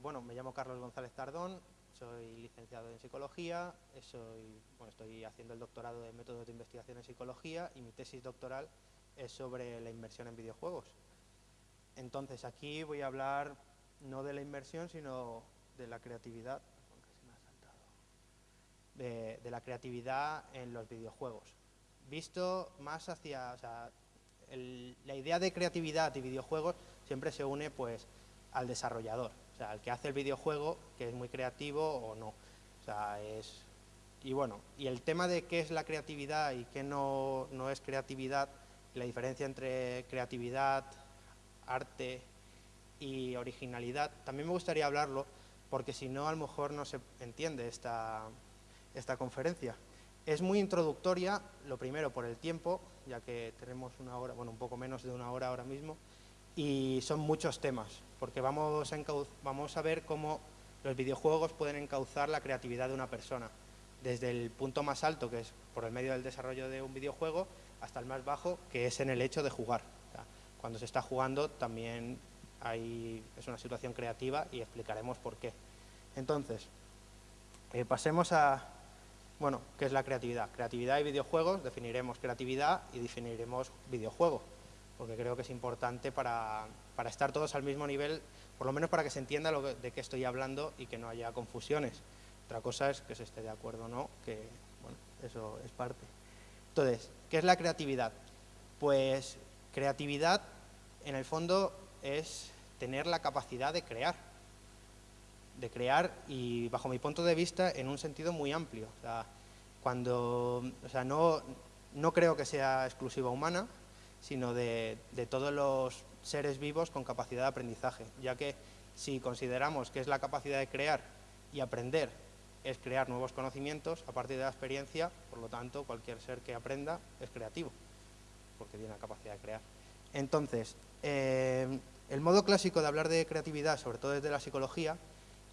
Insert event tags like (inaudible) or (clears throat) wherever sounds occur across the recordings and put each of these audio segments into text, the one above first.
bueno, me llamo Carlos González Tardón, soy licenciado en psicología, soy, bueno, estoy haciendo el doctorado de métodos de investigación en psicología y mi tesis doctoral es sobre la inversión en videojuegos. Entonces aquí voy a hablar no de la inversión, sino de la creatividad, de, la creatividad en los videojuegos. Visto más hacia, la idea de creatividad y videojuegos siempre se une pues al desarrollador, sea, al que hace el videojuego, que es muy creativo o no. O sea, es... Y bueno, y el tema de qué es la creatividad y qué no, no es creatividad, la diferencia entre creatividad, arte y originalidad, también me gustaría hablarlo, porque si no, a lo mejor no se entiende esta, esta conferencia. Es muy introductoria, lo primero por el tiempo, ya que tenemos una hora, bueno, un poco menos de una hora ahora mismo, y son muchos temas, porque vamos a, vamos a ver cómo los videojuegos pueden encauzar la creatividad de una persona, desde el punto más alto, que es por el medio del desarrollo de un videojuego, hasta el más bajo, que es en el hecho de jugar. cuando se está jugando también hay, es una situación creativa y explicaremos por qué. Entonces, eh, pasemos a, bueno, ¿qué es la creatividad? Creatividad y videojuegos, definiremos creatividad y definiremos videojuego, porque creo que es importante para, estar todos al mismo nivel, por lo menos para que se entienda de qué estoy hablando y que no haya confusiones. Otra cosa es que se esté de acuerdo o no, que bueno, eso es parte. Entonces, ¿qué es la creatividad? Pues creatividad, en el fondo, es tener la capacidad de crear de crear y bajo mi punto de vista en un sentido muy amplio. O sea, cuando, o sea, no, no creo que sea exclusiva humana, sino de, de, todos los seres vivos con capacidad de aprendizaje, ya que si consideramos que es la capacidad de crear y aprender es crear nuevos conocimientos a partir de la experiencia, por lo tanto cualquier ser que aprenda es creativo, porque tiene la capacidad de crear. Entonces, eh, el modo clásico de hablar de creatividad, sobre todo desde la psicología,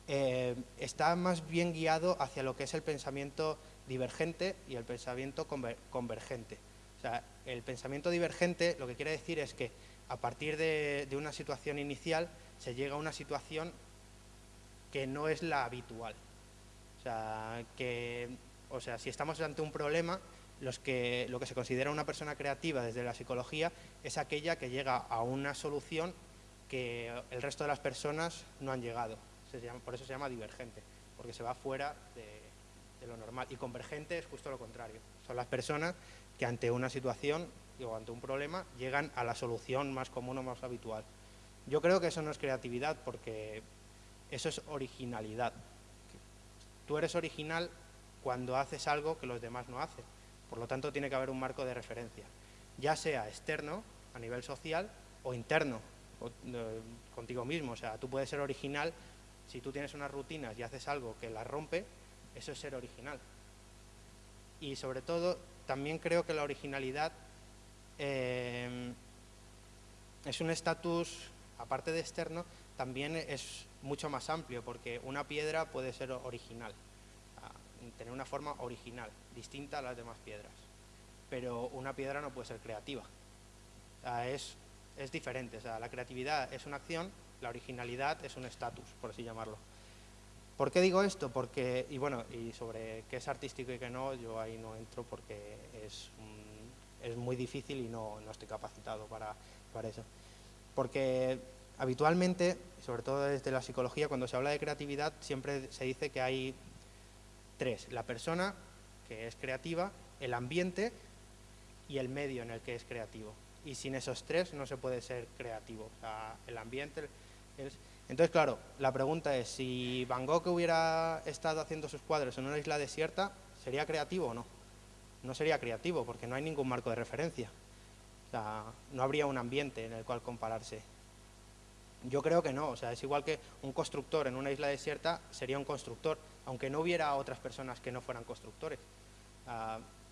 eh, está más bien guiado hacia lo que es el pensamiento divergente y el pensamiento convergente. O sea, el pensamiento divergente lo que quiere decir es que a partir de, una situación inicial se llega a una situación que no es la habitual. O sea, o sea si estamos ante un problema, lo que se considera una persona creativa desde la psicología es aquella que llega a una solución que el resto de las personas no han llegado por eso se llama divergente, porque se va fuera de, lo normal. Y convergente es justo lo contrario. Son las personas que ante una situación o ante un problema llegan a la solución más común o más habitual. Yo creo que eso no es creatividad porque eso es originalidad. Tú eres original cuando haces algo que los demás no hacen. Por lo tanto, tiene que haber un marco de referencia, ya sea externo, a nivel social, o interno, eh, contigo mismo. O sea, tú puedes ser original si tú tienes unas rutinas y haces algo que las rompe, eso es ser original. Y sobre todo, también creo que la originalidad eh, es un estatus, aparte de externo, también es mucho más amplio, porque una piedra puede ser original, tener una forma original, distinta a las demás piedras. Pero una piedra no puede ser creativa. es, diferente, o sea, la creatividad es una acción la originalidad es un estatus, por así llamarlo. ¿Por qué digo esto? Porque, y bueno, y sobre qué es artístico y qué no, yo ahí no entro porque es, es muy difícil y no, no estoy capacitado para, para eso. Porque habitualmente, sobre todo desde la psicología, cuando se habla de creatividad, siempre se dice que hay tres. La persona, que es creativa, el ambiente y el medio en el que es creativo. Y sin esos tres no se puede ser creativo. El ambiente, entonces, claro, la pregunta es, si Van Gogh hubiera estado haciendo sus cuadros en una isla desierta, ¿sería creativo o no? No sería creativo porque no hay ningún marco de referencia. O sea, no habría un ambiente en el cual compararse. Yo creo que no, o sea, es igual que un constructor en una isla desierta sería un constructor, aunque no hubiera otras personas que no fueran constructores.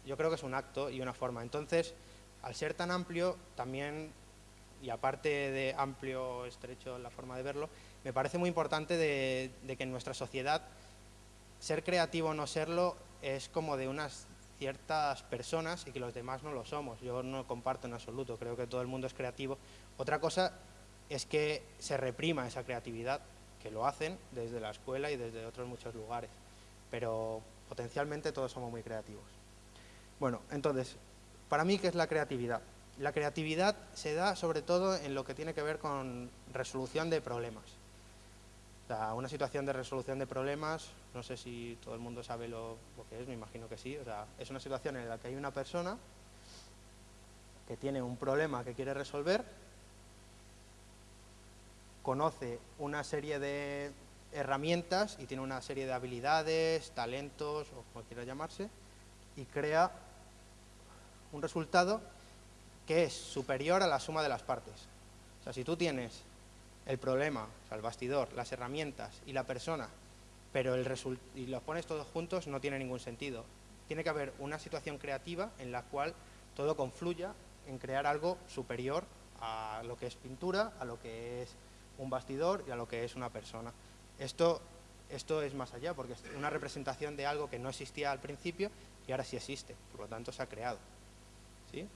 yo creo que es un acto y una forma. Entonces, al ser tan amplio, también y aparte de amplio, estrecho la forma de verlo, me parece muy importante de, que en nuestra sociedad ser creativo o no serlo es como de unas ciertas personas y que los demás no lo somos. Yo no comparto en absoluto, creo que todo el mundo es creativo. Otra cosa es que se reprima esa creatividad, que lo hacen desde la escuela y desde otros muchos lugares, pero potencialmente todos somos muy creativos. Bueno, entonces, para mí, ¿qué es la creatividad? La creatividad se da sobre todo en lo que tiene que ver con resolución de problemas. Una situación de resolución de problemas, no sé si todo el mundo sabe lo, que es, me imagino que sí. Es una situación en la que hay una persona que tiene un problema que quiere resolver, conoce una serie de herramientas y tiene una serie de habilidades, talentos, o como quiera llamarse, y crea un resultado que es superior a la suma de las partes. O sea, si tú tienes el problema, o sea, el bastidor, las herramientas y la persona, pero el y los pones todos juntos, no tiene ningún sentido. Tiene que haber una situación creativa en la cual todo confluya en crear algo superior a lo que es pintura, a lo que es un bastidor y a lo que es una persona. Esto, esto es más allá, porque es una representación de algo que no existía al principio y ahora sí existe, por lo tanto se ha creado. ¿Sí?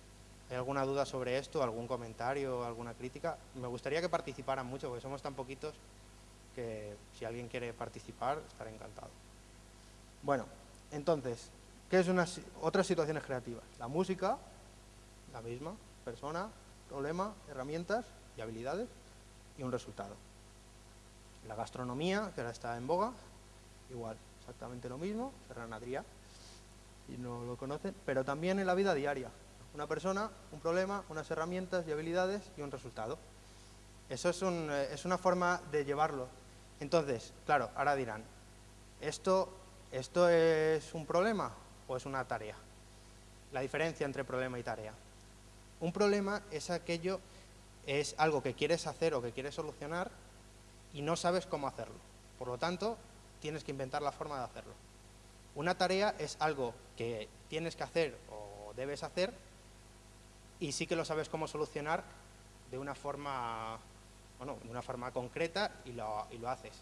¿Hay alguna duda sobre esto, algún comentario, alguna crítica? Me gustaría que participaran mucho, porque somos tan poquitos que si alguien quiere participar, estaré encantado. Bueno, entonces, ¿qué es una, otras situaciones creativas? La música, la misma, persona, problema, herramientas y habilidades y un resultado. La gastronomía, que ahora está en boga, igual, exactamente lo mismo, Ferran Adrià, y no lo conocen, pero también en la vida diaria. Una persona, un problema, unas herramientas y habilidades y un resultado. Eso es, eh, es una forma de llevarlo. Entonces, claro, ahora dirán, ¿esto, ¿esto es un problema o es una tarea? La diferencia entre problema y tarea. Un problema es aquello, es algo que quieres hacer o que quieres solucionar y no sabes cómo hacerlo. Por lo tanto, tienes que inventar la forma de hacerlo. Una tarea es algo que tienes que hacer o debes hacer y sí que lo sabes cómo solucionar de una forma, bueno, de una forma concreta y lo, y lo haces.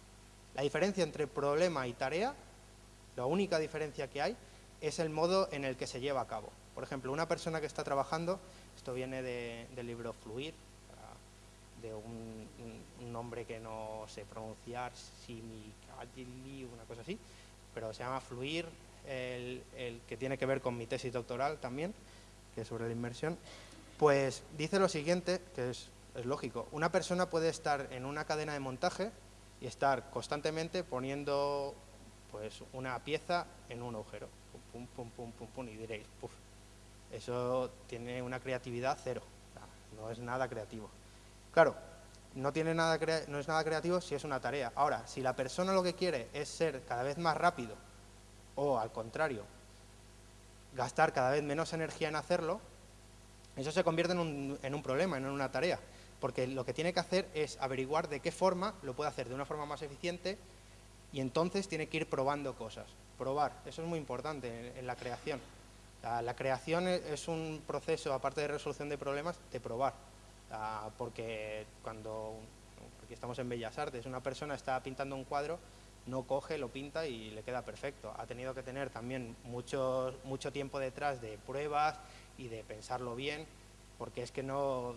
La diferencia entre problema y tarea, la única diferencia que hay, es el modo en el que se lleva a cabo. Por ejemplo, una persona que está trabajando, esto viene del libro Fluir, de un, nombre que no sé pronunciar, Simicagili, una cosa así, pero se llama Fluir, el, que tiene que ver con mi tesis doctoral también, que es sobre la inmersión, pues dice lo siguiente, que es, lógico, una persona puede estar en una cadena de montaje y estar constantemente poniendo pues una pieza en un agujero, pum, pum, pum, pum, pum, y diréis, puf, eso tiene una creatividad cero, no es nada creativo. Claro, no, tiene nada no es nada creativo si es una tarea. Ahora, si la persona lo que quiere es ser cada vez más rápido o al contrario, gastar cada vez menos energía en hacerlo, eso se convierte en un, en un problema, en una tarea, porque lo que tiene que hacer es averiguar de qué forma lo puede hacer de una forma más eficiente y entonces tiene que ir probando cosas. Probar, eso es muy importante en, la creación. La, creación es un proceso, aparte de resolución de problemas, de probar. porque cuando, aquí estamos en Bellas Artes, una persona está pintando un cuadro, no coge, lo pinta y le queda perfecto. Ha tenido que tener también mucho, mucho tiempo detrás de pruebas y de pensarlo bien, porque es que no...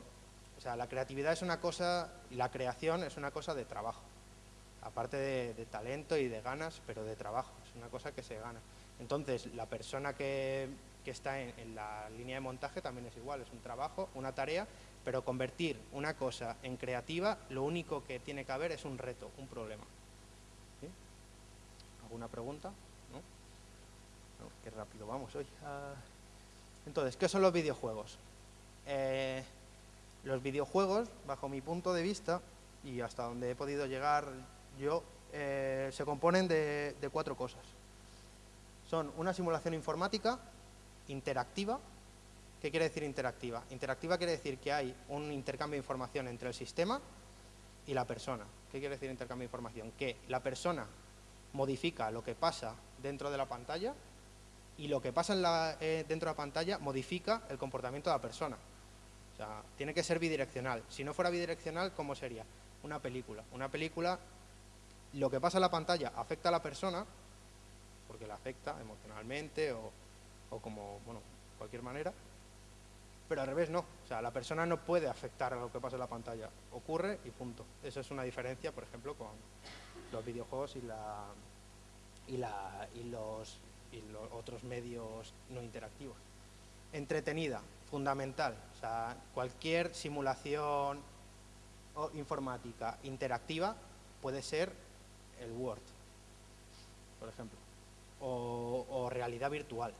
O sea, la creatividad es una cosa, y la creación es una cosa de trabajo, aparte de, talento y de ganas, pero de trabajo, es una cosa que se gana. Entonces, la persona que, que está en, en, la línea de montaje también es igual, es un trabajo, una tarea, pero convertir una cosa en creativa, lo único que tiene que haber es un reto, un problema. ¿Alguna pregunta? ¿No? ¿No? Qué rápido vamos hoy. Ah. Entonces, ¿qué son los videojuegos? Eh, los videojuegos, bajo mi punto de vista, y hasta donde he podido llegar yo, eh, se componen de, cuatro cosas. Son una simulación informática interactiva. ¿Qué quiere decir interactiva? Interactiva quiere decir que hay un intercambio de información entre el sistema y la persona. ¿Qué quiere decir intercambio de información? Que la persona modifica lo que pasa dentro de la pantalla y lo que pasa eh, dentro de la pantalla modifica el comportamiento de la persona. O sea, tiene que ser bidireccional. Si no fuera bidireccional, ¿cómo sería? Una película. Una película, lo que pasa en la pantalla afecta a la persona, porque la afecta emocionalmente o, o como, bueno, cualquier manera, Pero al revés no, o sea, la persona no puede afectar a lo que pasa en la pantalla, ocurre y punto. Eso es una diferencia, por ejemplo, con los videojuegos y, la, y, la, y, los, y los otros medios no interactivos. Entretenida, fundamental, o cualquier simulación o informática interactiva puede ser el Word, por ejemplo, o, realidad virtual,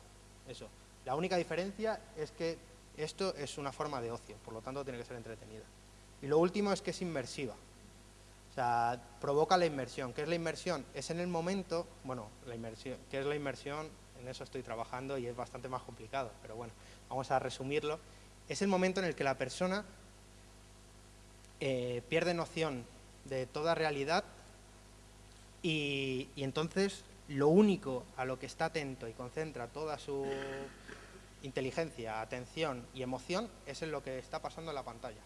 eso. La única diferencia es que esto es una forma de ocio, por lo tanto tiene que ser entretenida. Y lo último es que es inmersiva, o sea, provoca la inmersión. ¿Qué es la inmersión? Es en el momento, bueno, la inmersión, ¿qué es la inmersión? En eso estoy trabajando y es bastante más complicado, pero bueno, vamos a resumirlo. Es el momento en el que la persona eh, pierde noción de toda realidad y, entonces lo único a lo que está atento y concentra toda su inteligencia, atención y emoción es en lo que está pasando en la pantalla.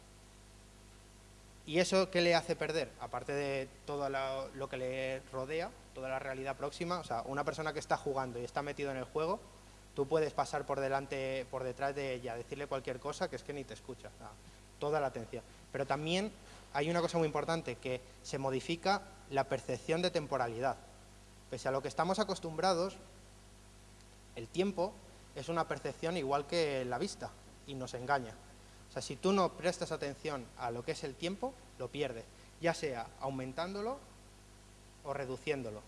¿Y eso qué le hace perder? Aparte de todo lo, que le rodea, toda la realidad próxima, o sea, una persona que está jugando y está metido en el juego, tú puedes pasar por delante, por detrás de ella, decirle cualquier cosa que es que ni te escucha, toda la atención. Pero también hay una cosa muy importante, que se modifica la percepción de temporalidad. Pese a lo que estamos acostumbrados, el tiempo es una percepción igual que la vista y nos engaña. Sea, si tú no prestas atención a lo que es el tiempo, lo pierdes, ya sea aumentándolo o reduciéndolo.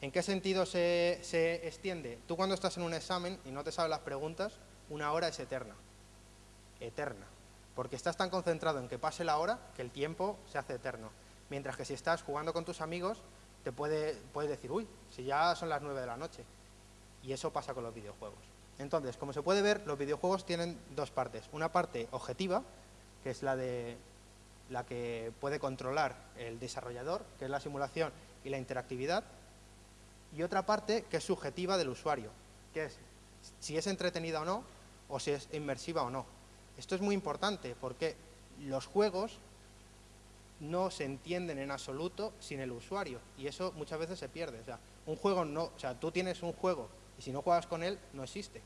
¿En qué sentido se, se extiende? Tú cuando estás en un examen y no te sabes las preguntas, una hora es eterna, eterna porque estás tan concentrado en que pase la hora que el tiempo se hace eterno. Mientras que si estás jugando con tus amigos, te puede, puedes decir, uy, si ya son las nueve de la noche. Y eso pasa con los videojuegos. Entonces, como se puede ver, los videojuegos tienen dos partes. Una parte objetiva, que es la, de, la que puede controlar el desarrollador, que es la simulación y la interactividad. Y otra parte que es subjetiva del usuario, que es si es entretenida o no, o si es inmersiva o no. Esto es muy importante porque los juegos no se entienden en absoluto sin el usuario y eso muchas veces se pierde. O sea, un juego no, o sea, tú tienes un juego y si no juegas con él, no existe.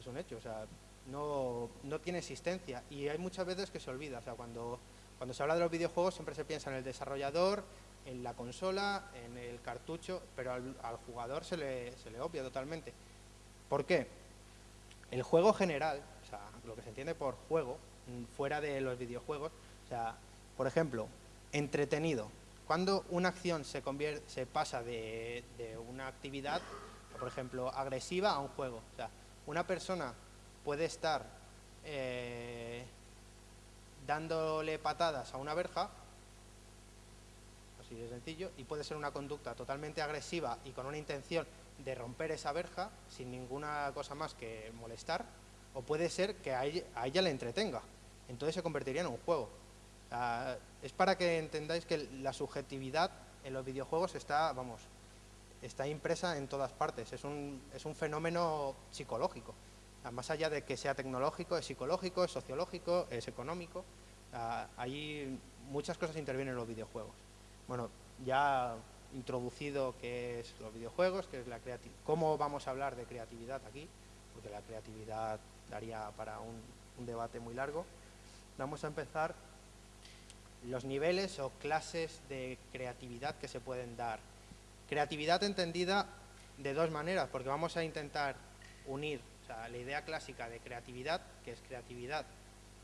Es un hecho, o sea, no, tiene existencia y hay muchas veces que se olvida. O sea, cuando, cuando se habla de los videojuegos siempre se piensa en el desarrollador, en la consola, en el cartucho, pero al, jugador se le, se le obvia totalmente. ¿Por qué? El juego general, lo que se entiende por juego, mm, fuera de los videojuegos, o sea, por ejemplo, entretenido. Cuando una acción se, convierte, se pasa de, una actividad, por ejemplo, agresiva a un juego. O sea, una persona puede estar eh, dándole patadas a una verja, así de sencillo, y puede ser una conducta totalmente agresiva y con una intención de romper esa verja sin ninguna cosa más que molestar, o puede ser que a ella, le entretenga. Entonces se convertiría en un juego. es para que entendáis que la subjetividad en los videojuegos está, vamos, está impresa en todas partes. Es un, es un fenómeno psicológico. más allá de que sea tecnológico, es psicológico, es sociológico, es económico. ahí muchas cosas intervienen en los videojuegos. Bueno, ya introducido qué es los videojuegos, qué es la cómo vamos a hablar de creatividad aquí, porque la creatividad daría para un, debate muy largo. Vamos a empezar los niveles o clases de creatividad que se pueden dar. Creatividad entendida de dos maneras, porque vamos a intentar unir la idea clásica de creatividad, que es creatividad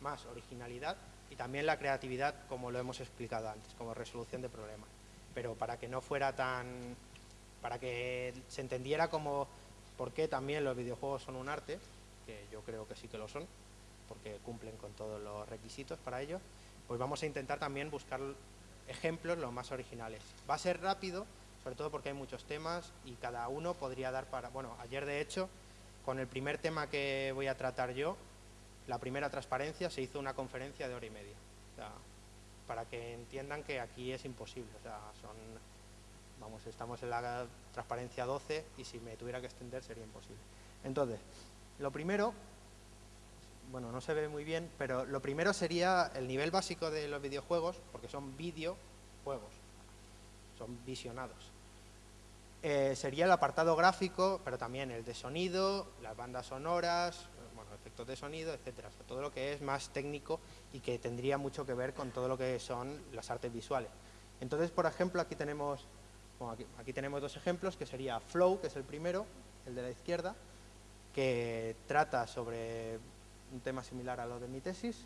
más originalidad, y también la creatividad, como lo hemos explicado antes, como resolución de problemas. Pero para que no fuera tan... para que se entendiera como por qué también los videojuegos son un arte, que yo creo que sí que lo son, porque cumplen con todos los requisitos para ello, pues vamos a intentar también buscar ejemplos los más originales. Va a ser rápido, sobre todo porque hay muchos temas y cada uno podría dar para... Bueno, ayer de hecho, con el primer tema que voy a tratar yo, la primera transparencia, se hizo una conferencia de hora y media. para que entiendan que aquí es imposible. O sea, son, vamos, estamos en la transparencia 12 y si me tuviera que extender sería imposible. Entonces, lo primero, bueno, no se ve muy bien, pero lo primero sería el nivel básico de los videojuegos, porque son videojuegos, son visionados. Eh, sería el apartado gráfico, pero también el de sonido, las bandas sonoras, efectos de sonido, etcétera. todo lo que es más técnico y que tendría mucho que ver con todo lo que son las artes visuales. Entonces, por ejemplo, aquí tenemos, aquí, tenemos dos ejemplos, que sería Flow, que es el primero, el de la izquierda, que trata sobre un tema similar a lo de mi tesis,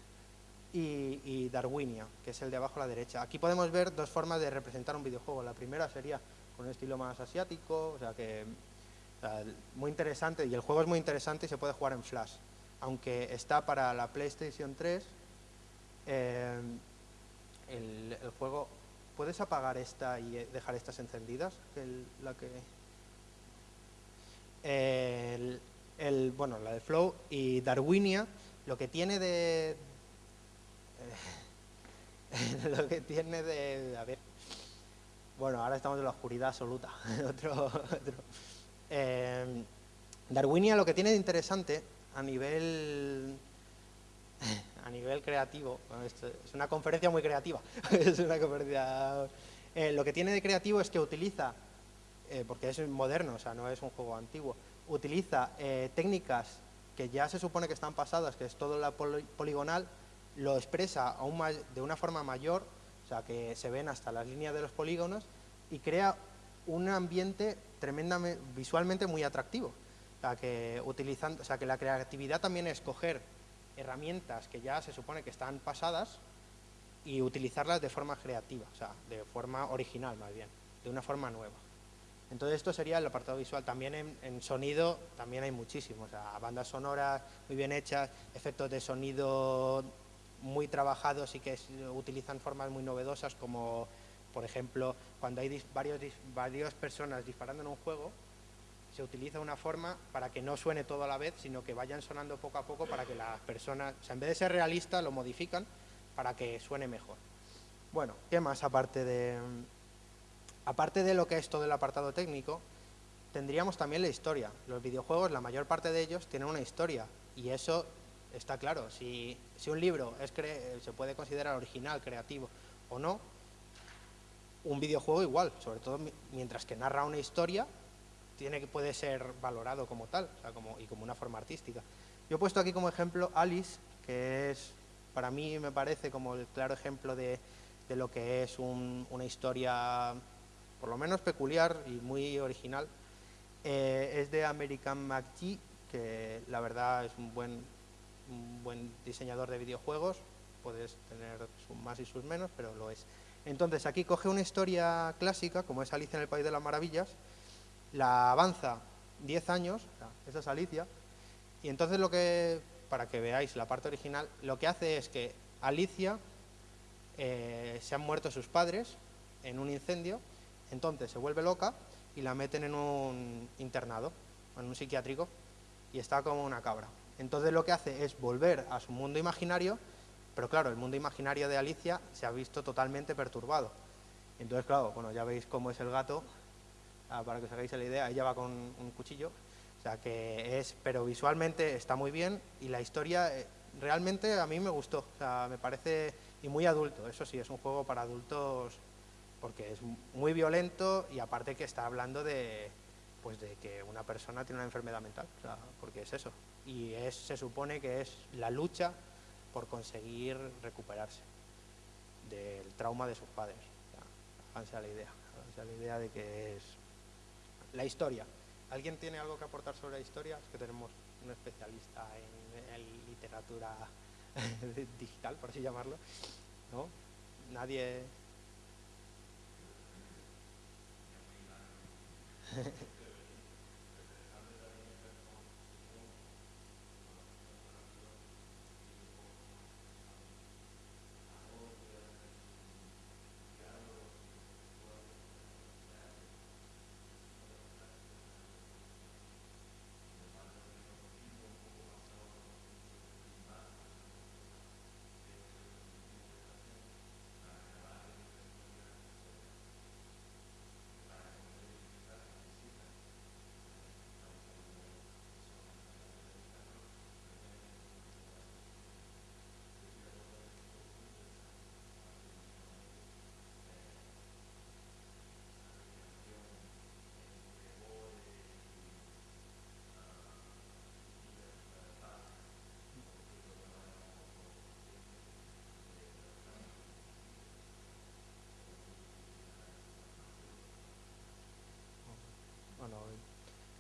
y, Darwinia, que es el de abajo a la derecha. Aquí podemos ver dos formas de representar un videojuego. La primera sería con un estilo más asiático, o sea que muy interesante, y el juego es muy interesante y se puede jugar en Flash. Aunque está para la PlayStation 3, eh, el, juego... ¿Puedes apagar esta y dejar estas encendidas? la que... El, bueno, la de Flow y Darwinia, lo que tiene de... (laughs) lo que tiene de... A ver... Bueno, ahora estamos en la oscuridad absoluta. (laughs) otro, otro eh, Darwinia lo que tiene de interesante a nivel (laughs) a nivel creativo, es una conferencia muy creativa, (laughs) es una conferencia, eh, lo que tiene de creativo es que utiliza, eh, porque es moderno, o sea, no es un juego antiguo, utiliza técnicas que ya se supone que están pasadas, que es todo la poligonal, lo expresa aún de una forma mayor, sea, que se ven hasta las líneas de los polígonos, y crea un ambiente tremendamente, visualmente muy atractivo. O que utilizando, o sea, que la creatividad también es coger herramientas que ya se supone que están pasadas y utilizarlas de forma creativa, o sea, de forma original más bien, de una forma nueva. Entonces esto sería el apartado visual. También en, sonido también hay muchísimos, o sea, bandas sonoras muy bien hechas, efectos de sonido muy trabajados y que utilizan formas muy novedosas como por ejemplo, cuando hay varios, varias personas disparando en un juego, se utiliza una forma para que no suene todo a la vez, sino que vayan sonando poco a poco para que las personas, o sea, en vez de ser realista, lo modifican para que suene mejor. Bueno, ¿qué más aparte de, aparte de lo que es todo el apartado técnico? Tendríamos también la historia. Los videojuegos, la mayor parte de ellos, tienen una historia y eso está claro. Si, si un libro es se puede considerar original, creativo o no, un videojuego igual, sobre todo mientras que narra una historia, tiene que puede ser valorado como tal, como, y como una forma artística. Yo he puesto aquí como ejemplo Alice, que es, para mí me parece como el claro ejemplo de, lo que es una historia, por lo menos peculiar y muy original. Eh, es de American McGee, que la verdad es un buen, un buen diseñador de videojuegos, puedes tener sus más y sus menos, pero lo es. Entonces aquí coge una historia clásica, como es Alicia en el País de las Maravillas, la avanza 10 años, esa es Alicia, y entonces lo que, para que veáis la parte original, lo que hace es que Alicia eh, se han muerto sus padres en un incendio, entonces se vuelve loca y la meten en un internado, en un psiquiátrico, y está como una cabra. Entonces lo que hace es volver a su mundo imaginario pero claro, el mundo imaginario de Alicia se ha visto totalmente perturbado. Entonces, claro, bueno, ya veis cómo es el gato, ah, para que os hagáis la idea, ella va con un cuchillo, o sea que es, pero visualmente está muy bien y la historia eh, realmente a mí me gustó, o sea, me parece, y muy adulto, eso sí, es un juego para adultos porque es muy violento y aparte que está hablando de, pues de que una persona tiene una enfermedad mental, porque es eso. Y es, se supone que es la lucha por conseguir recuperarse del trauma de sus padres. Háganse a la idea, háganse a la idea de que es la historia. ¿Alguien tiene algo que aportar sobre la historia? Es que tenemos un especialista en, literatura (laughs) digital, por así llamarlo. ¿No? Nadie... (laughs)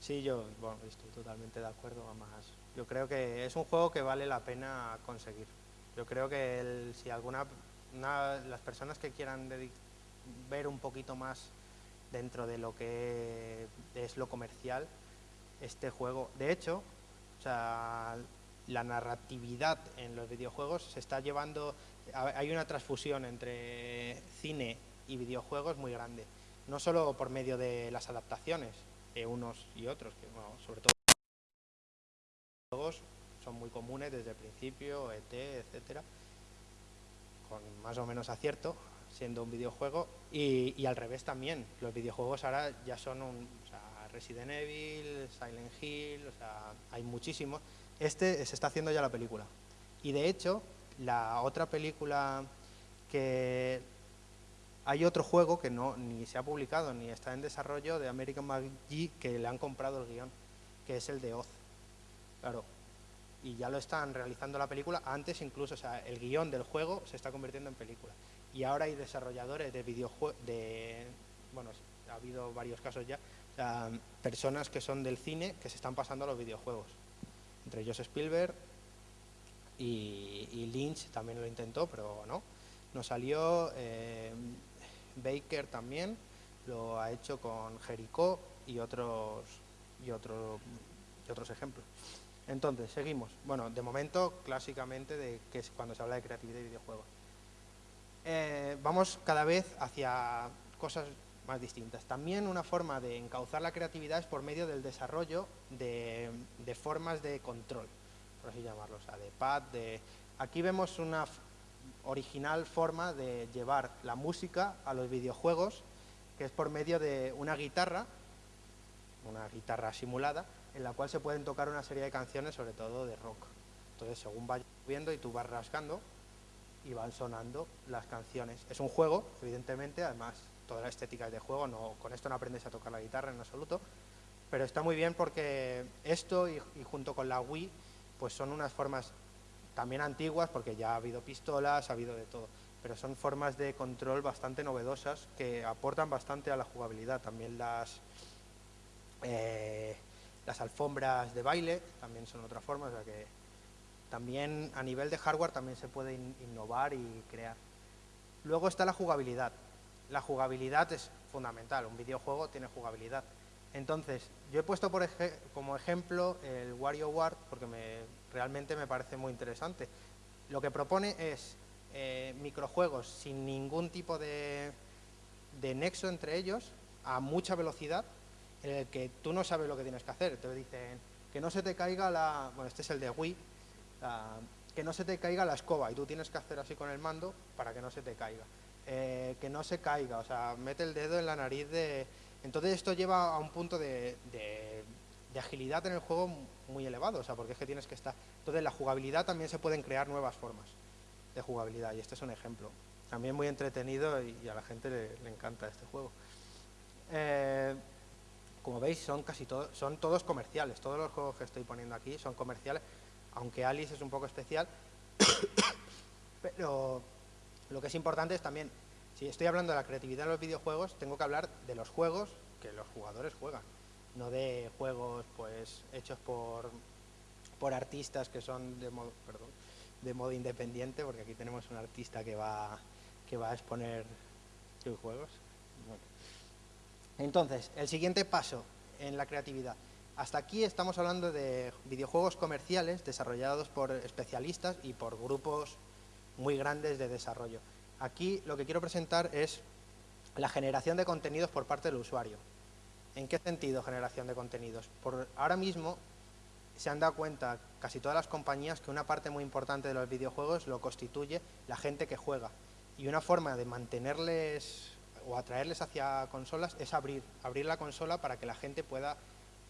Sí, yo bueno, estoy totalmente de acuerdo. Además, yo creo que es un juego que vale la pena conseguir. Yo creo que el, si alguna las personas que quieran ver un poquito más dentro de lo que es lo comercial, este juego, de hecho, la narratividad en los videojuegos se está llevando, hay una transfusión entre cine y videojuegos muy grande, no solo por medio de las adaptaciones, de unos y otros, que sobre todo juegos son muy comunes desde el principio, ET, etcétera, con más o menos acierto, siendo un videojuego, y, al revés también, los videojuegos ahora ya son un, Resident Evil, Silent Hill, o sea, hay muchísimos. Este se está haciendo ya la película. Y de hecho, la otra película que... Hay otro juego que no ni se ha publicado ni está en desarrollo de American McGee que le han comprado el guion, que es el de Oz. Claro, y ya lo están realizando la película, antes incluso, o sea, el guion del juego se está convirtiendo en película. Y ahora hay desarrolladores de videojuegos, de, bueno, ha habido varios casos ya, personas que son del cine que se están pasando a los videojuegos. Entre ellos Spielberg y, Lynch también lo intentó, pero no. No salió, eh, Baker también lo ha hecho con Jericho y otros, y, otro, otros ejemplos. Entonces, seguimos. Bueno, de momento, clásicamente, de que es cuando se habla de creatividad y videojuegos. Eh, vamos cada vez hacia cosas más distintas. También una forma de encauzar la creatividad es por medio del desarrollo de, formas de control, por así llamarlo, o sea, de pad, de... Aquí vemos una original forma de llevar la música a los videojuegos, que es por medio de una guitarra, una guitarra simulada, en la cual se pueden tocar una serie de canciones, sobre todo de rock. Entonces, según va viendo y tú vas rascando, y van sonando las canciones. Es un juego, evidentemente, además toda la estética es de juego, no, con esto no aprendes a tocar la guitarra en absoluto, pero está muy bien porque esto y, junto con la Wii, pues son unas formas también antiguas, porque ya ha habido pistolas, ha habido de todo, pero son formas de control bastante novedosas que aportan bastante a la jugabilidad. También las, eh, las alfombras de baile también son otra forma, o sea que también a nivel de hardware también se puede innovar y crear. Luego está la jugabilidad la jugabilidad es fundamental, un videojuego tiene jugabilidad. Entonces, yo he puesto por como ejemplo el WarioWare porque me, realmente me parece muy interesante. Lo que propone es eh, microjuegos sin ningún tipo de, nexo entre ellos, a mucha velocidad, en el que tú no sabes lo que tienes que hacer. Te dicen que no se te caiga la... Bueno, este es el de Wii. que no se te caiga la escoba y tú tienes que hacer así con el mando para que no se te caiga. Eh, que no se caiga, o sea, mete el dedo en la nariz de... Entonces esto lleva a un punto de, agilidad en el juego muy elevado, o sea, porque es que tienes que estar... Entonces la jugabilidad también se pueden crear nuevas formas de jugabilidad y este es un ejemplo. También muy entretenido y, a la gente le, encanta este juego. Eh, como veis, son casi todos, son todos comerciales. Todos los juegos que estoy poniendo aquí son comerciales, aunque Alice es un poco especial. (coughs) pero lo que es importante es también, si estoy hablando de la creatividad en los videojuegos, tengo que hablar de los juegos que los jugadores juegan, no de juegos pues hechos por, por artistas que son de modo, perdón, de modo independiente, porque aquí tenemos un artista que va, que va a exponer sus juegos. Entonces, el siguiente paso en la creatividad. Hasta aquí estamos hablando de videojuegos comerciales desarrollados por especialistas y por grupos muy grandes de desarrollo. Aquí lo que quiero presentar es la generación de contenidos por parte del usuario. ¿En qué sentido generación de contenidos? Por ahora mismo se han dado cuenta casi todas las compañías que una parte muy importante de los videojuegos lo constituye la gente que juega. Y una forma de mantenerles o atraerles hacia consolas es abrir, abrir la consola para que la gente pueda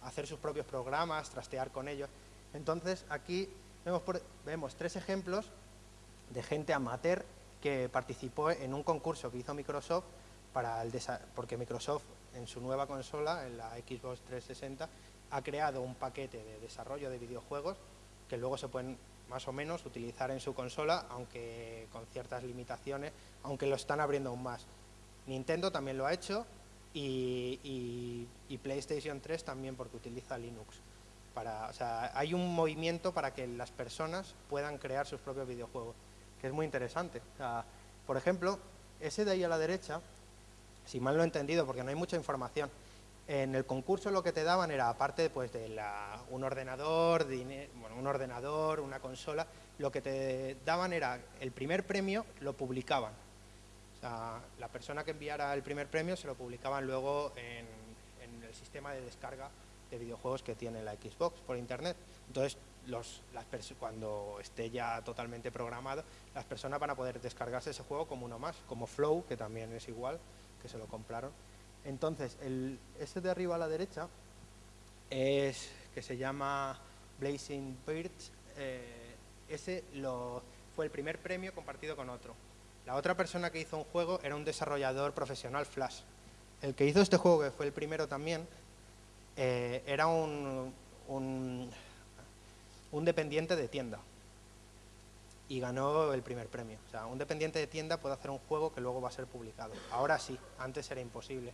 hacer sus propios programas, trastear con ellos. Entonces aquí vemos, vemos tres ejemplos de gente amateur que participó en un concurso que hizo Microsoft para el porque Microsoft en su nueva consola, en la Xbox 360, ha creado un paquete de desarrollo de videojuegos que luego se pueden más o menos utilizar en su consola, aunque con ciertas limitaciones, aunque lo están abriendo aún más. Nintendo también lo ha hecho y, PlayStation 3 también porque utiliza Linux. Para, o sea, hay un movimiento para que las personas puedan crear sus propios videojuegos, que es muy interesante. por ejemplo, ese de ahí a la derecha, si mal lo he entendido, porque no hay mucha información, en el concurso lo que te daban era, aparte pues, de un ordenador, bueno, un ordenador, una consola, lo que te daban era el primer premio, lo publicaban. O sea, la persona que enviara el primer premio se lo publicaban luego en, el sistema de descarga de videojuegos que tiene la Xbox por internet. Entonces, cuando esté ya totalmente programado, las personas van a poder descargarse ese juego como uno más, como Flow, que también es igual, que se lo compraron. Entonces, el, ese de arriba a la derecha es que se llama Blazing Birds. Eh, ese lo, fue el primer premio compartido con otro. La otra persona que hizo un juego era un desarrollador profesional Flash. El que hizo este juego, que fue el primero también, eh, era un dependiente de tienda y ganó el primer premio. O sea, un dependiente de tienda puede hacer un juego que luego va a ser publicado. Ahora sí, antes era imposible.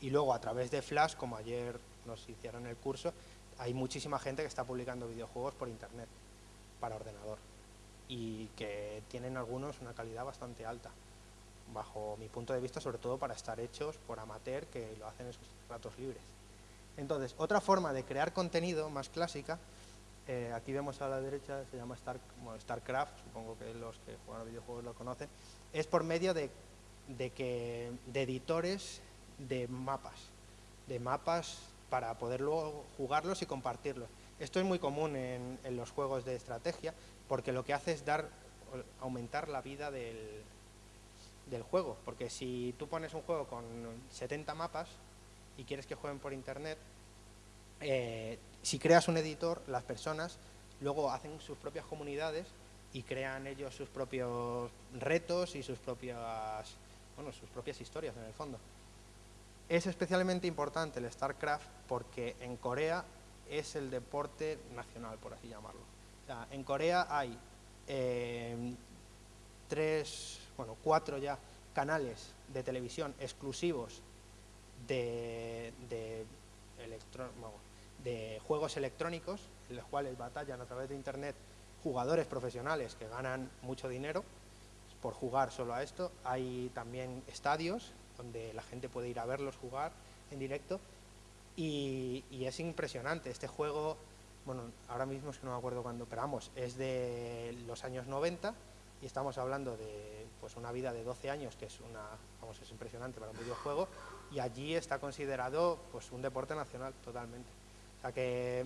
Y luego a través de Flash, como ayer nos hicieron el curso, hay muchísima gente que está publicando videojuegos por internet para ordenador y que tienen algunos una calidad bastante alta, bajo mi punto de vista, sobre todo para estar hechos por amateur que lo hacen en sus ratos libres. Entonces, otra forma de crear contenido más clásica, eh, aquí vemos a la derecha, se llama Star, StarCraft, supongo que los que juegan a videojuegos lo conocen, es por medio de, de, que, de editores de mapas, de mapas para poder luego jugarlos y compartirlos. Esto es muy común en, los juegos de estrategia porque lo que hace es dar, aumentar la vida del, del juego. Porque si tú pones un juego con 70 mapas y quieres que jueguen por internet, eh, si creas un editor, las personas luego hacen sus propias comunidades y crean ellos sus propios retos y sus propias, bueno, sus propias historias en el fondo. Es especialmente importante el StarCraft porque en Corea es el deporte nacional, por así llamarlo. en Corea hay eh, tres, bueno, cuatro ya canales de televisión exclusivos de, de, de juegos electrónicos, en los cuales batallan a través de Internet jugadores profesionales que ganan mucho dinero por jugar solo a esto. Hay también estadios donde la gente puede ir a verlos jugar en directo y, es impresionante. Este juego, bueno, ahora mismo es que no me acuerdo cuándo, pero vamos, es de los años 90 y estamos hablando de pues una vida de 12 años, que es una, vamos, es impresionante para un videojuego, y allí está considerado pues un deporte nacional totalmente. Sea que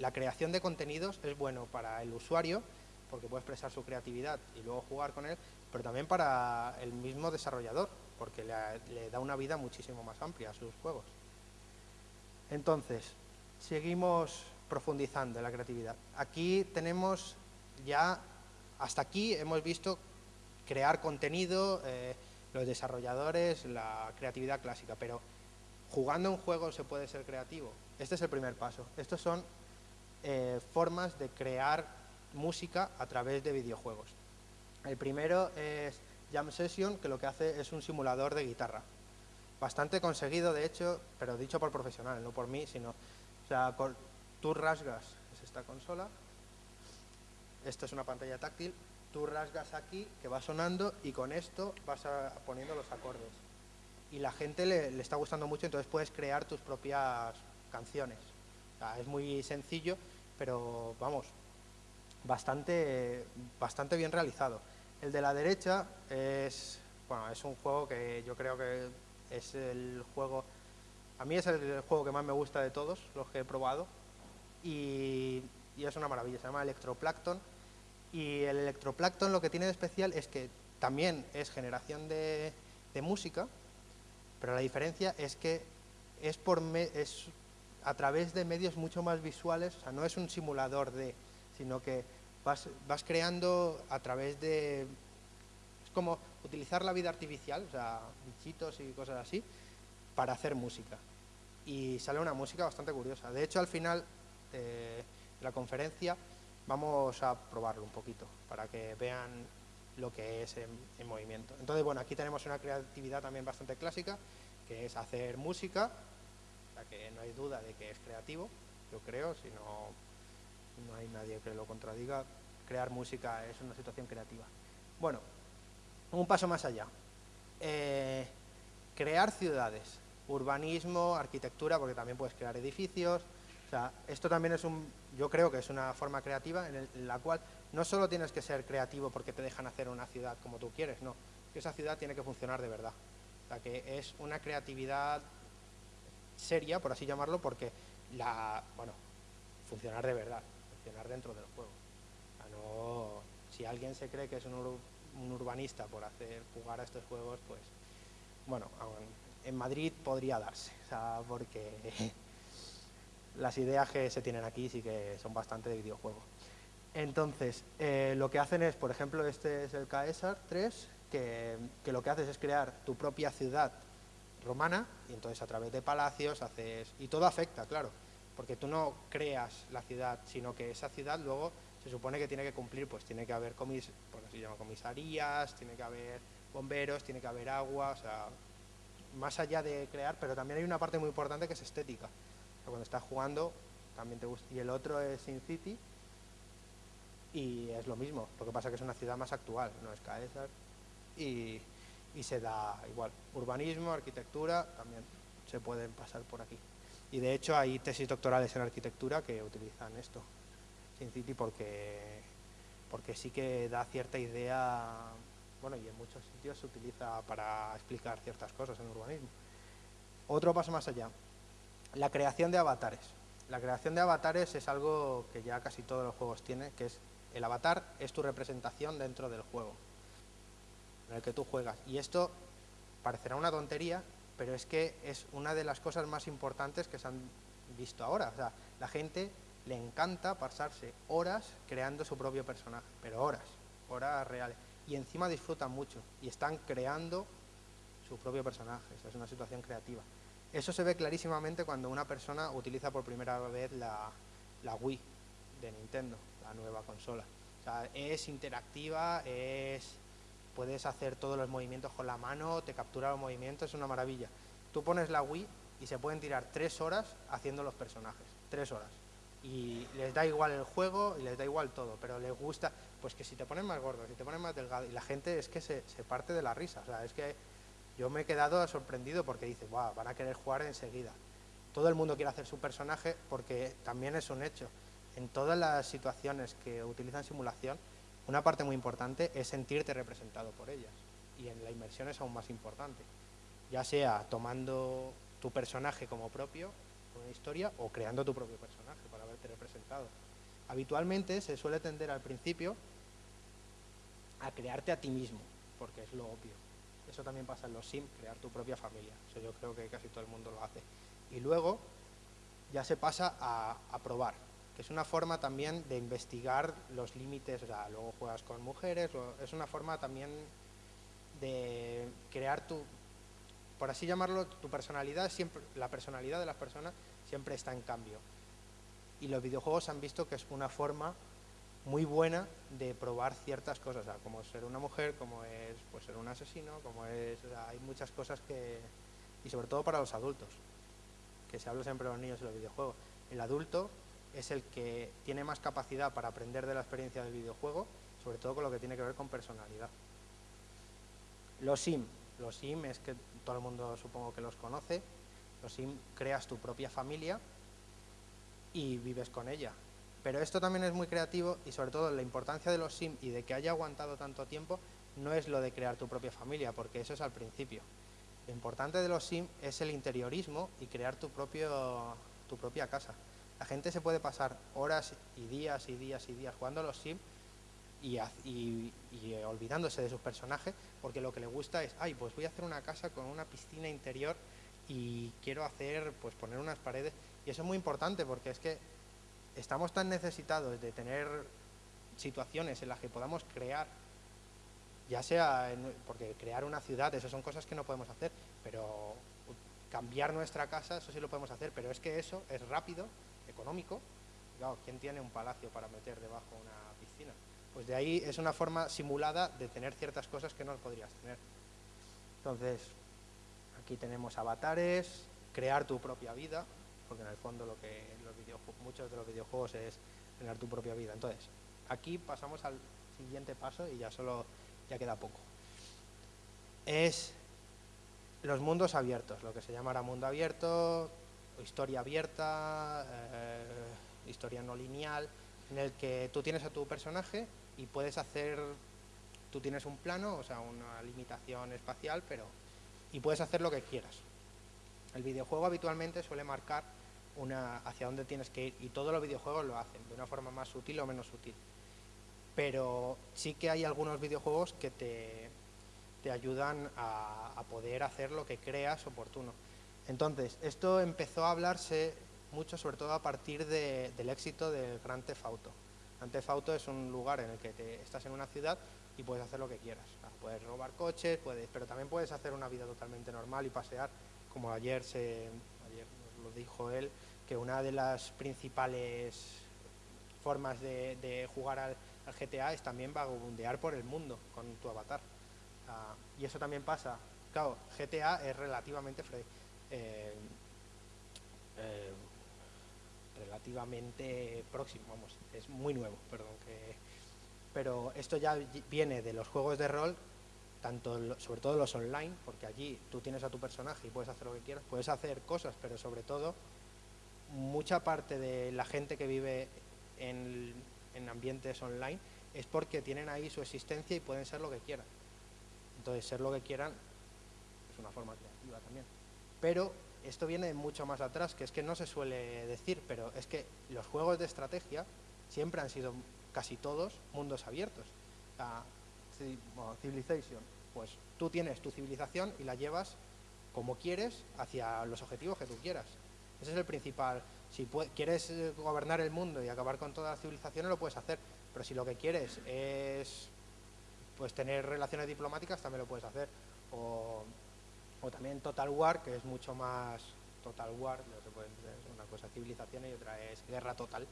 la creación de contenidos es bueno para el usuario, porque puede expresar su creatividad y luego jugar con él, pero también para el mismo desarrollador, porque le, da una vida muchísimo más amplia a sus juegos. Entonces, seguimos profundizando en la creatividad. Aquí tenemos ya, hasta aquí hemos visto crear contenido, eh, los desarrolladores, la creatividad clásica, pero jugando un juego se puede ser creativo. Este es el primer paso. Estos son eh, formas de crear música a través de videojuegos. El primero es Jam Session, que lo que hace es un simulador de guitarra. Bastante conseguido, de hecho, pero dicho por profesionales, no por mí, sino... O sea, tú rasgas, es esta consola, esto es una pantalla táctil, tú rasgas aquí, que va sonando, y con esto vas poniendo los acordes. Y la gente le, está gustando mucho, entonces puedes crear tus propias canciones. O es muy sencillo, pero vamos, bastante, bastante bien realizado. El de la derecha es, bueno, es un juego que yo creo que es el juego, a mí es el juego que más me gusta de todos los que he probado y, es una maravilla, se llama Electroplankton y el Electroplankton lo que tiene de especial es que también es generación de, música, pero la diferencia es que es, por es a través de medios mucho más visuales, o sea, no es un simulador de, sino que vas, creando a través de... Es como utilizar la vida artificial, o sea, bichitos y cosas así, para hacer música. Y sale una música bastante curiosa. De hecho, al final de la conferencia vamos a probarlo un poquito, para que vean lo que es en, movimiento. Entonces, bueno, aquí tenemos una creatividad también bastante clásica, que es hacer música, que no hay duda de que es creativo, yo creo, si no, no hay nadie que lo contradiga, crear música es una situación creativa. Bueno, un paso más allá. Eh, crear ciudades, urbanismo, arquitectura, porque también puedes crear edificios, o sea, esto también es un, yo creo que es una forma creativa en, la cual no solo tienes que ser creativo porque te dejan hacer una ciudad como tú quieres, no, que esa ciudad tiene que funcionar de verdad. O sea, que es una creatividad seria, por así llamarlo, porque la, bueno, funcionar de verdad, funcionar dentro del juego. O sea, no, si alguien se cree que es un, un urbanista por hacer jugar a estos juegos, pues, bueno, en Madrid podría darse, o sea, porque (laughs) las ideas que se tienen aquí sí que son bastante de videojuego. Entonces, eh, lo que hacen es, por ejemplo, este es el Caesar 3, que, lo que haces es crear tu propia ciudad romana, y entonces a través de palacios haces... Y todo afecta, claro, porque tú no creas la ciudad, sino que esa ciudad luego se supone que tiene que cumplir, pues tiene que haber comis, por así llama, comisarías, tiene que haber bomberos, tiene que haber agua, o sea, más allá de crear, pero también hay una parte muy importante que es estética cuando estás jugando también te gusta. Y el otro es Sin City y es lo mismo, lo que pasa que es una ciudad más actual, no es Caesar y, y se da igual. Urbanismo, arquitectura, también se pueden pasar por aquí. Y de hecho hay tesis doctorales en arquitectura que utilizan esto, Sin City, porque, porque sí que da cierta idea, bueno, y en muchos sitios se utiliza para explicar ciertas cosas en urbanismo. Otro paso más allá, la creación de avatares. La creación de avatares es algo que ya casi todos los juegos tienen, que es el avatar es tu representación dentro del juego en el que tú juegas. Y esto parecerá una tontería, pero es que es una de las cosas más importantes que se han visto ahora. O sea, la gente le encanta pasarse horas creando su propio personaje, pero horas, horas reales. Y encima disfrutan mucho y están creando su propio personaje. es una situación creativa. Eso se ve clarísimamente cuando una persona utiliza por primera vez la, Wii de Nintendo, la nueva consola. Es interactiva, es puedes hacer todos los movimientos con la mano, te captura los movimientos, es una maravilla. Tú pones la Wii y se pueden tirar tres horas haciendo los personajes, tres horas. Y les da igual el juego y les da igual todo, pero les gusta, pues que si te pones más gordo, si te pones más delgado, y la gente es que se, se parte de la risa, o sea, es que yo me he quedado sorprendido porque dice, wow, van a querer jugar enseguida. Todo el mundo quiere hacer su personaje porque también es un hecho. En todas las situaciones que utilizan simulación, una parte muy importante es sentirte representado por ellas. Y en la inmersión es aún más importante. Ya sea tomando tu personaje como propio, una historia, o creando tu propio personaje para verte representado. Habitualmente se suele tender al principio a crearte a ti mismo, porque es lo obvio eso también pasa en los Sims, crear tu propia familia. Eso yo creo que casi todo el mundo lo hace. Y luego ya se pasa a, probar, es una forma también de investigar los límites, o luego juegas con mujeres, es una forma también de crear tu, por así llamarlo, tu personalidad, siempre, la personalidad de las personas siempre está en cambio. Y los videojuegos han visto que es una forma muy buena de probar ciertas cosas, como ser una mujer, como es pues, ser un asesino, como es, hay muchas cosas que, y sobre todo para los adultos, que se habla siempre de los niños y los videojuegos. El adulto es el que tiene más capacidad para aprender de la experiencia del videojuego, sobre todo con lo que tiene que ver con personalidad. Los SIM, los SIM es que todo el mundo supongo que los conoce, los SIM creas tu propia familia y vives con ella, pero esto también es muy creativo y sobre todo la importancia de los SIM y de que haya aguantado tanto tiempo no es lo de crear tu propia familia, porque eso es al principio. Lo importante de los SIM es el interiorismo y crear tu, propio, tu propia casa. La gente se puede pasar horas y días y días y días jugando a los SIM y, y, olvidándose de sus personajes, porque lo que le gusta es, ay, pues voy a hacer una casa con una piscina interior y quiero hacer, pues poner unas paredes. Y eso es muy importante porque es que estamos tan necesitados de tener situaciones en las que podamos crear, ya sea, porque crear una ciudad, eso son cosas que no podemos hacer, pero cambiar nuestra casa, eso sí lo podemos hacer, pero es que eso es rápido, económico. Claro, ¿quién tiene un palacio para meter debajo una piscina? Pues de ahí es una forma simulada de tener ciertas cosas que no podrías tener. Entonces, aquí tenemos avatares, crear tu propia vida, porque en el fondo lo que los muchos de los videojuegos es crear tu propia vida. Entonces, aquí pasamos al siguiente paso y ya solo ya queda poco. Es los mundos abiertos, lo que se llamará mundo abierto, historia abierta, eh, historia no lineal, en el que tú tienes a tu personaje y puedes hacer, tú tienes un plano, o sea, una limitación espacial, pero y puedes hacer lo que quieras. El videojuego habitualmente suele marcar una, hacia dónde tienes que ir y todos los videojuegos lo hacen, de una forma más sutil o menos sutil. Pero sí que hay algunos videojuegos que te, te ayudan a, a poder hacer lo que creas oportuno. Entonces, esto empezó a hablarse mucho, sobre todo a partir del éxito del Gran Theft Auto. Gran Theft Auto es un lugar en el que te, estás en una ciudad y puedes hacer lo que quieras. puedes robar coches, puedes, pero también puedes hacer una vida totalmente normal y pasear, como ayer, se, ayer lo dijo él, que una de las principales formas de, jugar al, GTA es también vagabundear por el mundo con tu avatar. Ah, y eso también pasa. Claro, GTA es relativamente eh, eh, relativamente próximo, vamos, es muy nuevo, perdón, que, pero esto ya viene de los juegos de rol, tanto sobre todo los online, porque allí tú tienes a tu personaje y puedes hacer lo que quieras, puedes hacer cosas, pero sobre todo mucha parte de la gente que vive en, en ambientes online es porque tienen ahí su existencia y pueden ser lo que quieran. Entonces, ser lo que quieran es una forma creativa también. Pero esto viene mucho más atrás, que es que no se suele decir, pero es que los juegos de estrategia siempre han sido casi todos mundos abiertos. Civilization, pues tú tienes tu civilización y la llevas como quieres hacia los objetivos que tú quieras. Ese es el principal. Si quieres eh, gobernar el mundo y acabar con todas las civilizaciones, lo puedes hacer. Pero si lo que quieres es pues tener relaciones diplomáticas, también lo puedes hacer. O también Total War, que es mucho más Total War, una cosa civilización y otra es guerra total,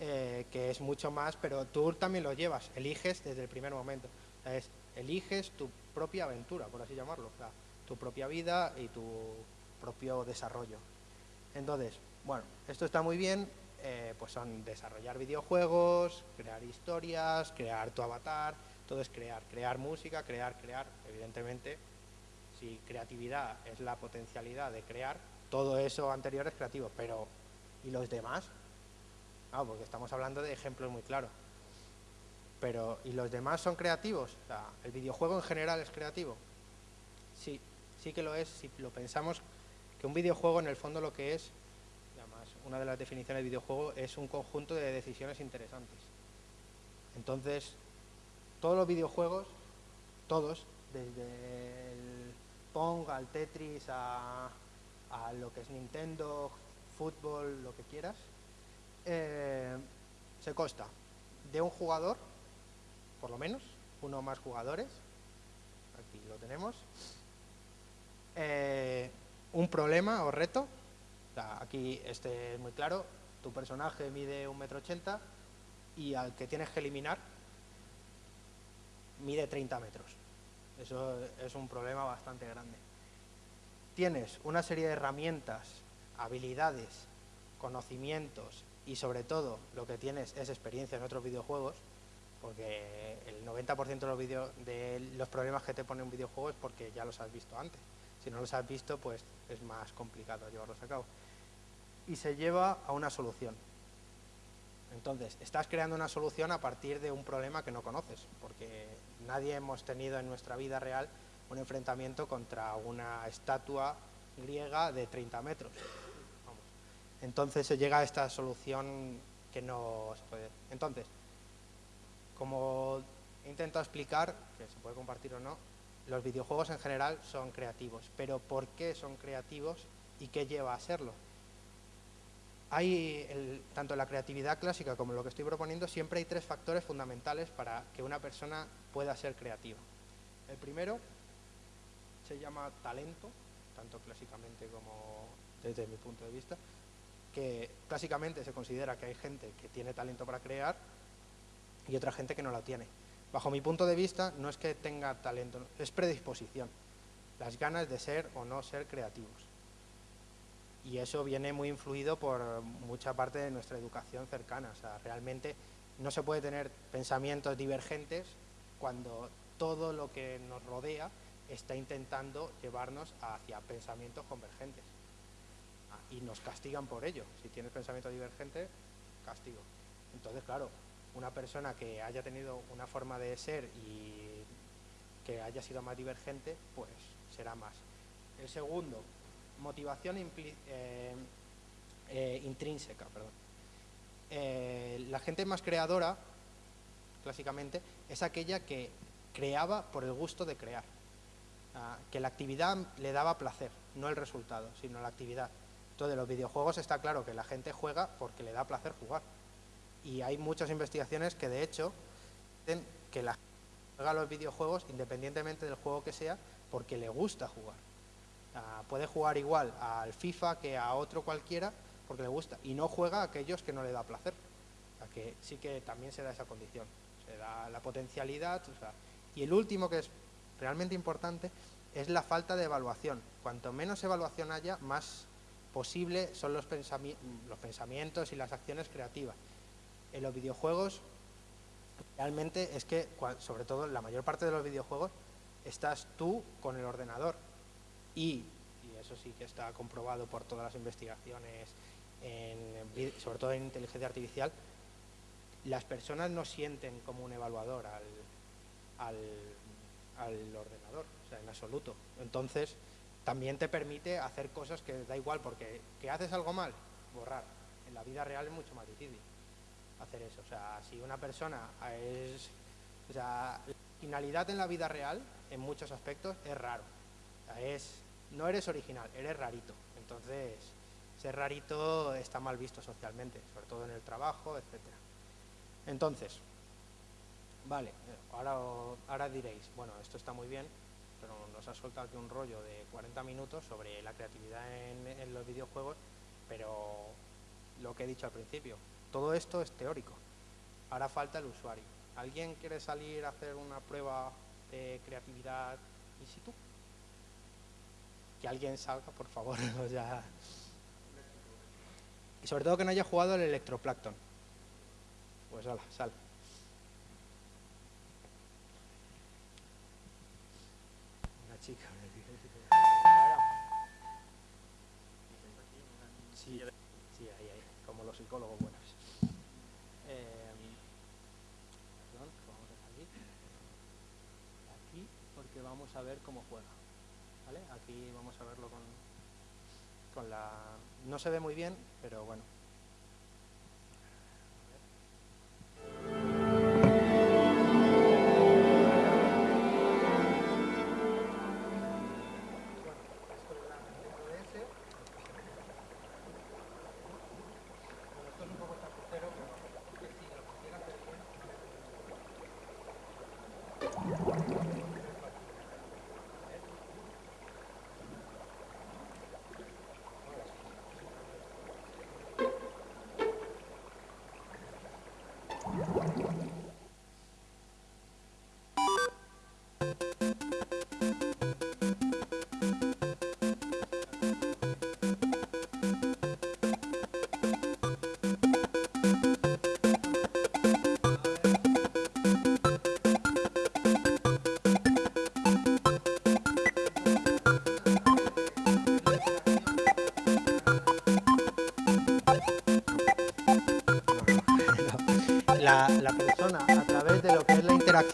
eh, que es mucho más, pero tú también lo llevas, eliges desde el primer momento, es, eliges tu propia aventura, por así llamarlo, tu propia vida y tu propio desarrollo. Entonces, bueno, esto está muy bien, eh, pues son desarrollar videojuegos, crear historias, crear tu avatar, todo es crear, crear música, crear, crear, evidentemente si creatividad es la potencialidad de crear, todo eso anterior es creativo, pero ¿y los demás? Ah, porque estamos hablando de ejemplos muy claros. Pero, ¿y los demás son creativos? ¿El videojuego en general es creativo? Sí, sí que lo es, si lo pensamos que un videojuego en el fondo lo que es, además una de las definiciones de videojuego es un conjunto de decisiones interesantes. Entonces, todos los videojuegos, todos, desde Pong, al Tetris, a, lo que es Nintendo, fútbol, lo que quieras, eh, se consta de un jugador, por lo menos, uno o más jugadores, aquí lo tenemos, eh, un problema o reto, aquí este es muy claro, tu personaje mide un metro ochenta y al que tienes que eliminar mide 30 metros. Eso es un problema bastante grande. Tienes una serie de herramientas, habilidades, conocimientos y sobre todo lo que tienes es experiencia en otros videojuegos, porque el 90% de los, de los problemas que te pone un videojuego es porque ya los has visto antes. Si no los has visto, pues es más complicado llevarlos a cabo. Y se lleva a una solución. Entonces, estás creando una solución a partir de un problema que no conoces, porque nadie hemos tenido en nuestra vida real un enfrentamiento contra una estatua griega de 30 metros. Entonces se llega a esta solución que no se puede. Entonces, como he intentado explicar, que se puede compartir o no, los videojuegos en general son creativos, pero ¿por qué son creativos y qué lleva a serlo? Hay, tanto en la creatividad clásica como lo que estoy proponiendo, siempre hay tres factores fundamentales para que una persona pueda ser creativa. El primero se llama talento, tanto clásicamente como desde mi punto de vista, que clásicamente se considera que hay gente que tiene talento para crear y otra gente que no lo tiene. Bajo mi punto de vista, no es que tenga talento, es predisposición, las ganas de ser o no ser creativos. Y eso viene muy influido por mucha parte de nuestra educación cercana. O sea, realmente no se puede tener pensamientos divergentes cuando todo lo que nos rodea está intentando llevarnos hacia pensamientos convergentes. Ah, y nos castigan por ello. Si tienes pensamiento divergente, castigo. Entonces, claro, una persona que haya tenido una forma de ser y que haya sido más divergente, pues será más. El segundo, motivación eh, eh, intrínseca. Perdón. Eh, la gente más creadora, clásicamente, es aquella que creaba por el gusto de crear. Ah, que la actividad le daba placer, no el resultado, sino la actividad. Entonces, los videojuegos está claro que la gente juega porque le da placer jugar y hay muchas investigaciones que de hecho dicen que la gente juega los videojuegos independientemente del juego que sea porque le gusta jugar. Puede jugar igual al FIFA que a otro cualquiera porque le gusta y no juega a aquellos que no le da placer. O que sí que también se da esa condición, se da la potencialidad. y el último que es realmente importante es la falta de evaluación. Cuanto menos evaluación haya, más posible son los, los pensamientos y las acciones creativas en los videojuegos realmente es que, sobre todo la mayor parte de los videojuegos, estás tú con el ordenador y, y eso sí que está comprobado por todas las investigaciones, sobre todo en inteligencia artificial, las personas no sienten como un evaluador al, al ordenador, o sea, en absoluto. Entonces, también te permite hacer cosas que da igual, porque que haces algo mal, borrar. En la vida real es mucho más difícil hacer eso. O sea, si una persona es... O sea, la finalidad en la vida real, en muchos aspectos, es raro. es, no eres original, eres rarito. Entonces, ser rarito está mal visto socialmente, sobre todo en el trabajo, etcétera. Entonces, vale, ahora, ahora diréis, bueno, esto está muy bien, pero nos ha soltado aquí un rollo de 40 minutos sobre la creatividad en los videojuegos, pero lo que he dicho al principio, todo esto es teórico. Ahora falta el usuario. ¿Alguien quiere salir a hacer una prueba de creatividad in situ? Que alguien salga, por favor. (laughs) Y sobre todo que no haya jugado el electroplancton. Pues hola, sal. Una chica. Sí, sí, ahí, ahí, como los psicólogos buenos. vamos a ver cómo juega. Aquí vamos a verlo con, con la... No se ve muy bien, pero bueno,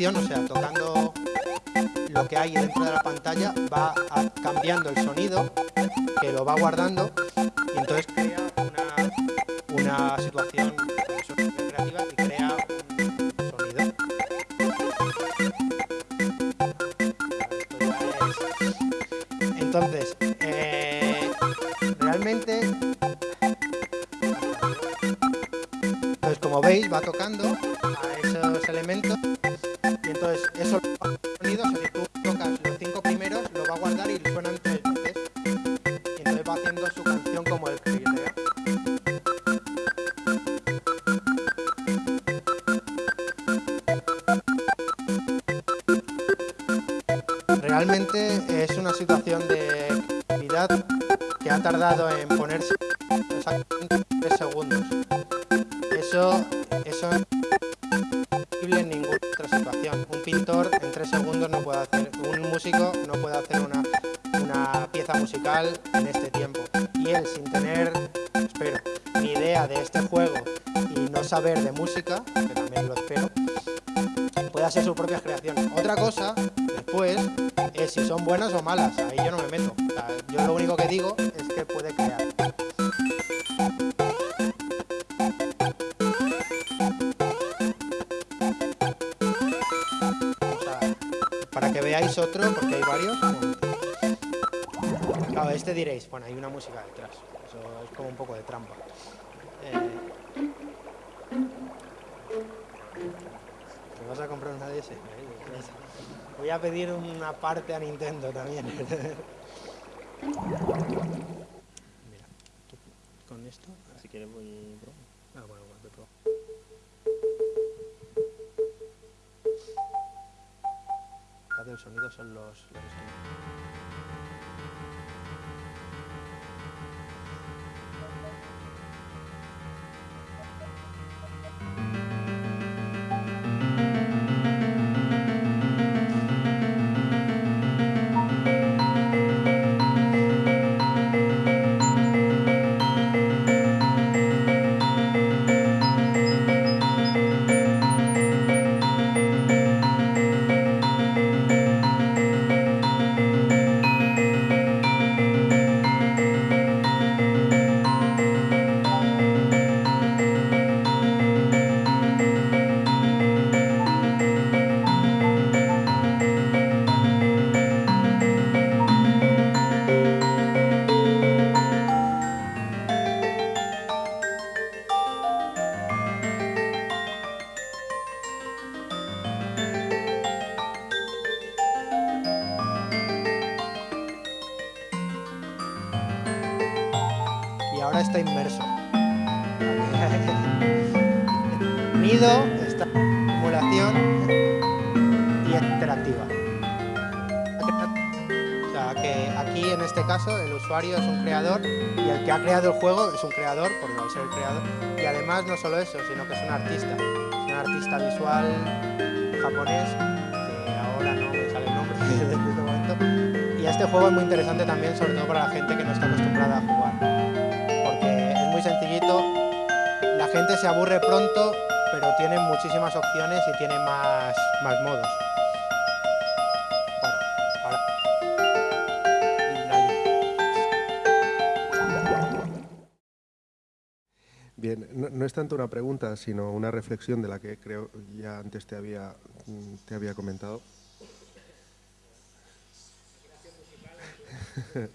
o sea, tocando lo que hay dentro de la pantalla, va cambiando el sonido, que lo va guardando, Claro, este diréis, bueno, hay una música detrás. Eso es como un poco de trampa. Eh, ¿Te vas a comprar una DS? Voy a pedir una parte a Nintendo también. (laughs) Mira, con esto. Si quieres voy... Del sonido son los. Juego es un creador, por no ser el creador. Y además no solo eso, sino que es un artista. Es un artista visual japonés, que ahora no me sale el nombre (laughs) desde este momento. Y este juego es muy interesante también, sobre todo para la gente que no está acostumbrada a jugar porque es muy sencillito, la gente se aburre pronto, pero tiene muchísimas opciones y tiene más, más modos. No, es tanto una pregunta, sino una reflexión de la que creo ya antes te había, mm, te había comentado. (laughs)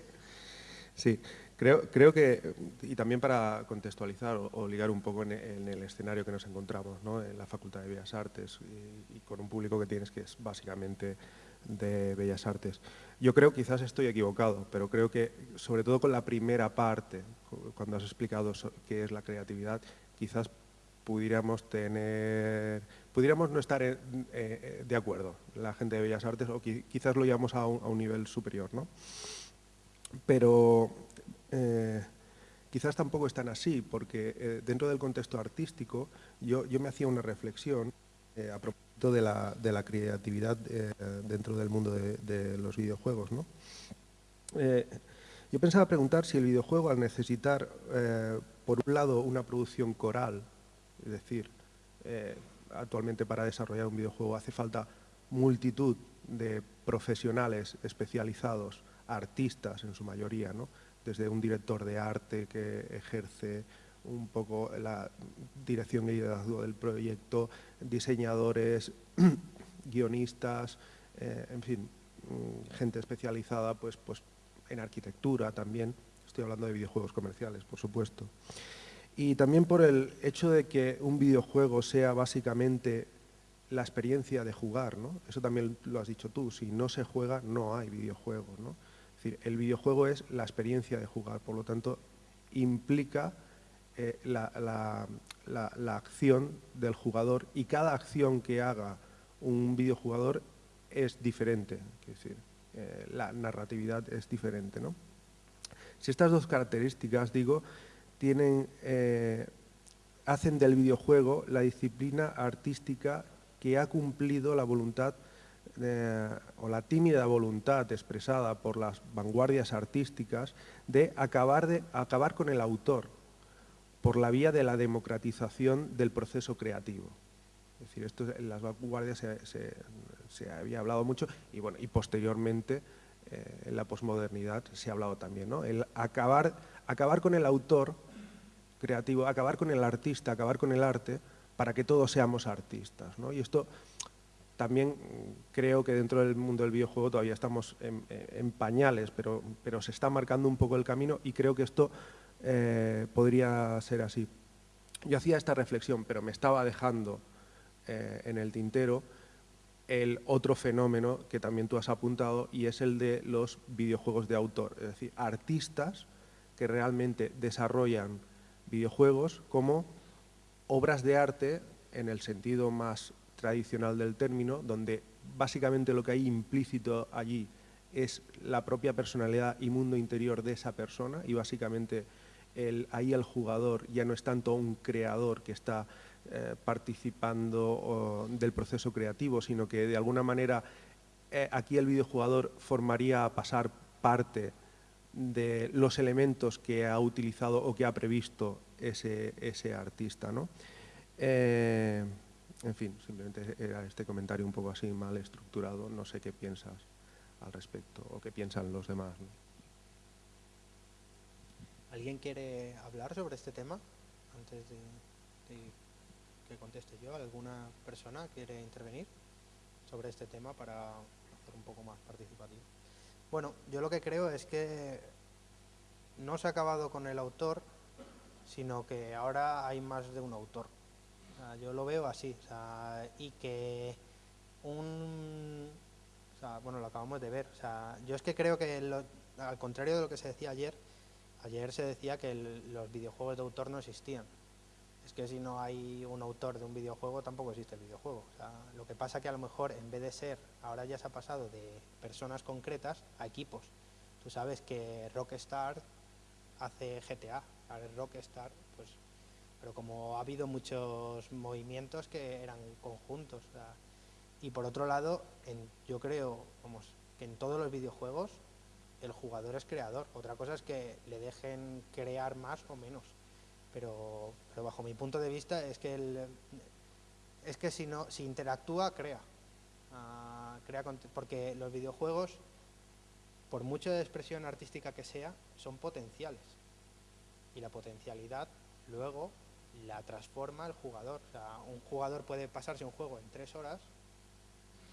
Sí, creo, creo que, y también para contextualizar o, ligar un poco en, el escenario que nos encontramos, ¿no? en la Facultad de Bellas Artes y, y con un público que tienes que es básicamente de Bellas Artes. Yo creo, quizás estoy equivocado, pero creo que sobre todo con la primera parte, cu- cuando has explicado qué es la creatividad, quizás pudiéramos tener, pudiéramos no estar eh, eh, de acuerdo, la gente de Bellas Artes, o qui- quizás lo llevamos a un, a un nivel superior, ¿no? Pero eh, quizás tampoco es tan así, porque dentro del contexto artístico yo, yo me hacía una reflexión a propósito de la, de la creatividad dentro del mundo de, de los videojuegos. ¿no? Yo pensaba preguntar si el videojuego, al necesitar, eh, por un lado, una producción coral, es decir, eh, actualmente para desarrollar un videojuego hace falta multitud de profesionales especializados, artistas en su mayoría, ¿no? desde un director de arte que ejerce un poco la dirección y liderazgo del proyecto, diseñadores, (clears throat) guionistas, eh, en fin, mm, gente especializada pues, pues en arquitectura también, estoy hablando de videojuegos comerciales, por supuesto. Y también por el hecho de que un videojuego sea básicamente la experiencia de jugar, ¿no? Eso también lo has dicho tú, si no se juega no hay videojuego, ¿no? Es decir, el videojuego es la experiencia de jugar, por lo tanto implica eh, la, acción del jugador y cada acción que haga un videojugador es diferente, es decir, eh, la narratividad es diferente. ¿no? Si estas dos características, digo, tienen, eh, hacen del videojuego la disciplina artística que ha cumplido la voluntad eh, o la tímida voluntad expresada por las vanguardias artísticas de acabar, de acabar con el autor por la vía de la democratización del proceso creativo. Es decir, esto las vanguardias se, había hablado mucho y, bueno, y posteriormente eh, en la posmodernidad se ha hablado también. ¿no? El acabar, acabar con el autor creativo, acabar con el artista, acabar con el arte para que todos seamos artistas. ¿no? Y esto también creo que dentro del mundo del videojuego todavía estamos en, pañales, pero, pero, se está marcando un poco el camino y creo que esto eh, podría ser así. Yo hacía esta reflexión, pero me estaba dejando eh, en el tintero el otro fenómeno que también tú has apuntado y es el de los videojuegos de autor, es decir, artistas que realmente desarrollan videojuegos como obras de arte en el sentido más tradicional del término, donde básicamente lo que hay implícito allí es la propia personalidad y mundo interior de esa persona y básicamente ahí el jugador ya no es tanto un creador que está eh, participando del proceso creativo, sino que de alguna manera eh, aquí el videojugador formaría a pasar parte de los elementos que ha utilizado o que ha previsto ese, ese artista. ¿no? Eh, en fin, simplemente era este comentario un poco así mal estructurado, no sé qué piensas al respecto o qué piensan los demás. ¿Alguien quiere hablar sobre este tema antes de que conteste yo. ¿Alguna persona quiere intervenir sobre este tema para hacer un poco más participativo? Bueno, yo lo que creo es que no se ha acabado con el autor, sino que ahora hay más de un autor. yo lo veo así, y que un... bueno, lo acabamos de ver. yo es que creo que, al contrario de lo que se decía ayer, ayer se decía que los videojuegos de autor no existían es que si no hay un autor de un videojuego tampoco existe el videojuego. lo que pasa que a lo mejor en vez de ser, ahora ya se ha pasado de personas concretas a equipos. Tú sabes que Rockstar hace GTA, Rockstar, pues, pero como ha habido muchos movimientos que eran conjuntos. y por otro lado, yo creo vamos, que en todos los videojuegos el jugador es creador. Otra cosa es que le dejen crear más o menos pero, pero bajo mi punto de vista es que, el, es que si, no, si interactúa, crea. Ah, crea porque los videojuegos, por mucho de expresión artística que sea, son potenciales. Y la potencialidad luego la transforma el jugador. Un jugador puede pasarse un juego en tres horas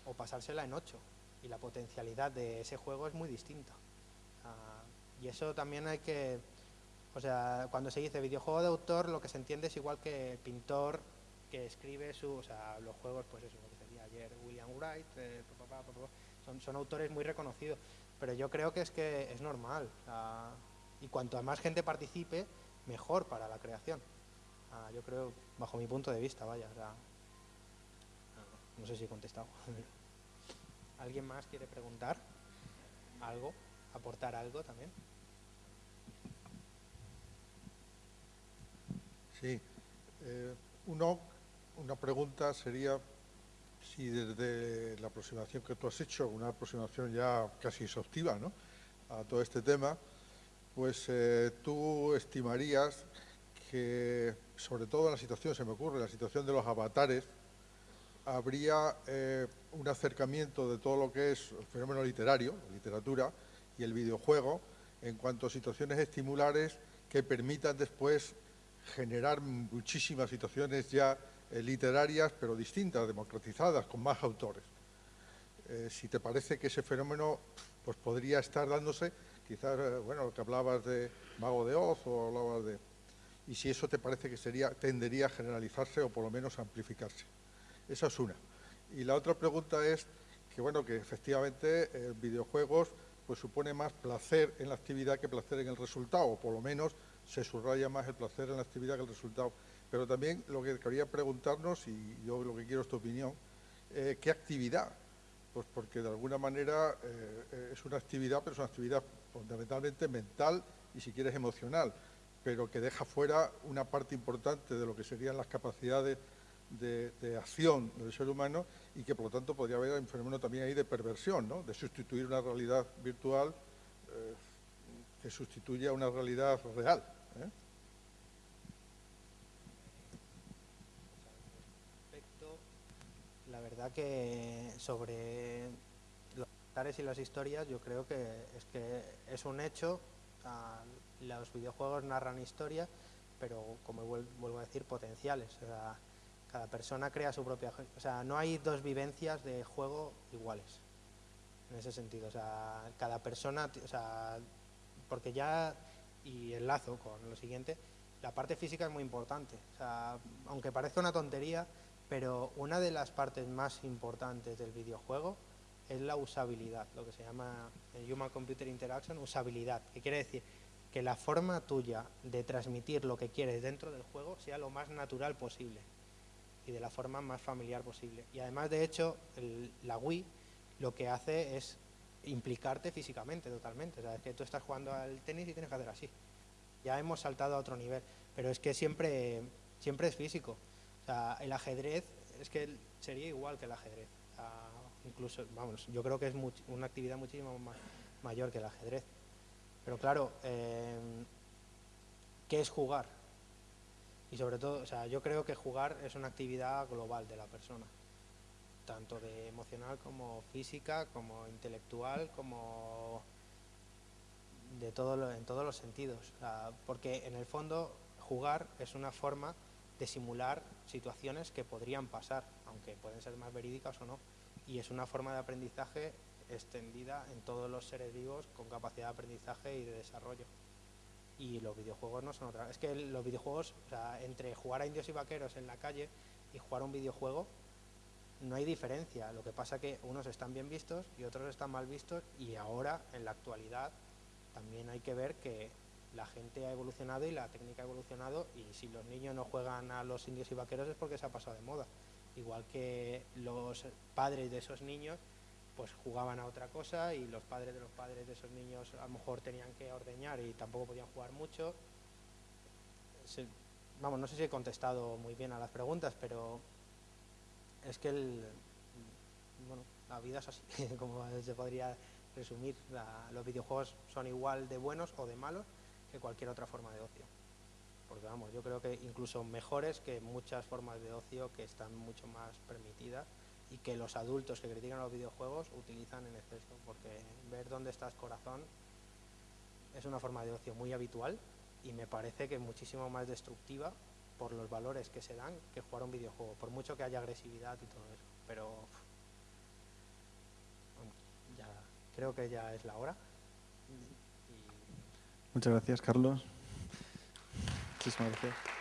o pasársela en ocho. Y la potencialidad de ese juego es muy distinta. Ah, y eso también hay que o sea, cuando se dice videojuego de autor, lo que se entiende es igual que el pintor que escribe su, o sea, los juegos, pues eso, lo que decía ayer William Wright, eh, son, son, autores muy reconocidos, pero yo creo que es que es normal, y cuanto más gente participe, mejor para la creación. yo creo, bajo mi punto de vista, vaya, no sé si he contestado. (laughs) ¿Alguien más quiere preguntar algo, aportar algo también? Sí. Eh, una pregunta sería si desde la aproximación que tú has hecho, una aproximación ya casi exhaustiva ¿no? a todo este tema, pues eh, tú estimarías que, sobre todo en la situación, se me ocurre, en la situación de los avatares, habría eh, un acercamiento de todo lo que es el fenómeno literario, literatura, y el videojuego, en cuanto a situaciones estimulares que permitan después generar muchísimas situaciones ya eh, literarias, pero distintas, democratizadas, con más autores. Eh, si te parece que ese fenómeno pues podría estar dándose, quizás, eh, bueno, lo que hablabas de Mago de Oz o hablabas de... Y si eso te parece que sería, tendería a generalizarse o por lo menos a amplificarse. Esa es una. Y la otra pregunta es que, bueno, que efectivamente videojuegos pues supone más placer en la actividad que placer en el resultado, o por lo menos se subraya más el placer en la actividad que el resultado. Pero también lo que quería preguntarnos, y yo lo que quiero es tu opinión, eh, ¿qué actividad Pues porque de alguna manera eh, eh, es una actividad, pero es una actividad fundamentalmente mental y si quieres emocional, pero que deja fuera una parte importante de lo que serían las capacidades de, acción del ser humano y que por lo tanto podría haber un fenómeno también ahí de perversión, ¿no? de sustituir una realidad virtual que sustituye a una realidad real. La verdad que sobre los tares y las historias yo creo que es que es un hecho, los videojuegos narran historias, pero como vuelvo a decir, potenciales. cada persona crea su propia... O sea, no hay dos vivencias de juego iguales, en ese sentido. O sea, cada persona... O sea, porque ya, y enlazo con lo siguiente, la parte física es muy importante. Aunque parezca una tontería, pero una de las partes más importantes del videojuego es la usabilidad, lo que se llama Human Computer Interaction, usabilidad, que quiere decir que la forma tuya de transmitir lo que quieres dentro del juego sea lo más natural posible y de la forma más familiar posible. Y además, de hecho, la Wii lo que hace es implicarte físicamente totalmente. O sea, es que tú estás jugando al tenis y tienes que hacer así. Ya hemos saltado a otro nivel, pero es que siempre, siempre es físico. O sea, el ajedrez es que sería igual que el ajedrez. incluso, vamos, yo creo que es una actividad muchísimo más mayor que el ajedrez. Pero claro, em, ¿qué es jugar? Y sobre todo, o sea, yo creo que jugar es una actividad global de la persona, tanto de emocional como física, como intelectual, como de todo en todos los sentidos. porque en el fondo jugar es una forma de simular situaciones que podrían pasar, aunque pueden ser más verídicas o no. Y es una forma de aprendizaje extendida en todos los seres vivos con capacidad de aprendizaje y de desarrollo. Y los videojuegos no son otra. Es que los videojuegos, o sea, entre jugar a indios y vaqueros en la calle y jugar a un videojuego, no hay diferencia. Lo que pasa que unos están bien vistos y otros están mal vistos y ahora, en la actualidad, también hay que ver que la gente ha evolucionado y la técnica ha evolucionado y si los niños no juegan a los indios y vaqueros es porque se ha pasado de moda. Igual que los padres de esos niños pues jugaban a otra cosa y los padres de los padres de esos niños a lo mejor tenían que ordeñar y tampoco podían jugar mucho. vamos, no sé si he contestado muy bien a las preguntas, pero es que el, bueno, la vida es así, (laughs) como se podría resumir. los videojuegos son igual de buenos o de malos que cualquier otra forma de ocio. Porque vamos, yo creo que incluso mejores que muchas formas de ocio que están mucho más permitidas y que los adultos que critican los videojuegos utilizan en exceso, porque ver dónde estás corazón es una forma de ocio muy habitual y me parece que muchísimo más destructiva por los valores que se dan que jugar un videojuego, por mucho que haya agresividad y todo eso. Pero ya creo que ya es la hora. Muchas gracias, Carlos. Muchísimas gracias.